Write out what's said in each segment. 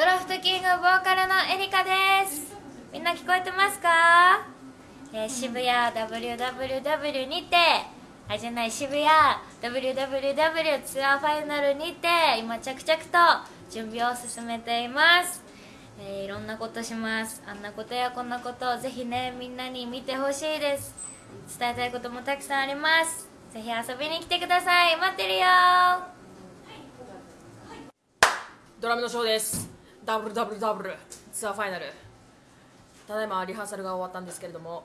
ドラフトキングボーカルのエリカです。みんな聞こえてますか、えー渋谷 WWW にてあじゃない渋谷 WWW ツアーファイナルにて今着々と準備を進めています、えーいろんなことします。あんなことやこんなことをぜひねみんなに見てほしいです。伝えたいこともたくさんあります。ぜひ遊びに来てください。待ってるよドラムのショーです。ダブルダブルダブルツアーファイナル。ただいまリハーサルが終わったんですけれども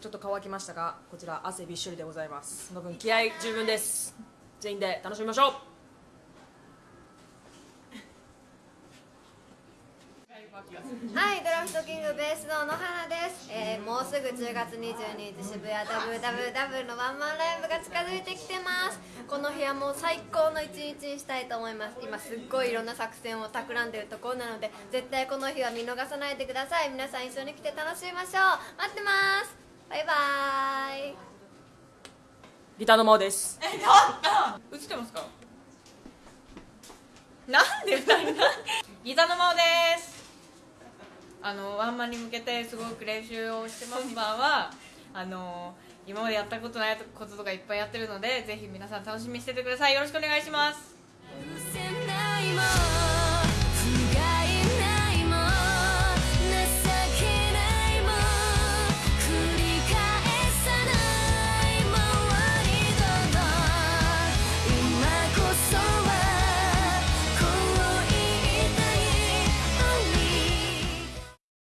ちょっと乾きましたがこちら汗びっしょりでございます。その分気合十分です。全員で楽しみましょう。はい、ドラフトキングベースの野花です、えーもうすぐ10月22日渋谷 WWW のワンマンライブが近づいてきてます。この日はもう最高の一日にしたいと思います。今すっごいいろんな作戦を企んでるところなので絶対この日は見逃さないでください。皆さん一緒に来て楽しみましょう。待ってます。バイバーイ。ギターの真央です。映ってますか？なんで二人なギターの真央ですあのワンマンに向けてすごく練習をしてます。今はあの今までやったことないこととかいっぱいやってるのでぜひ皆さん楽しみにしててください。よろしくお願いします。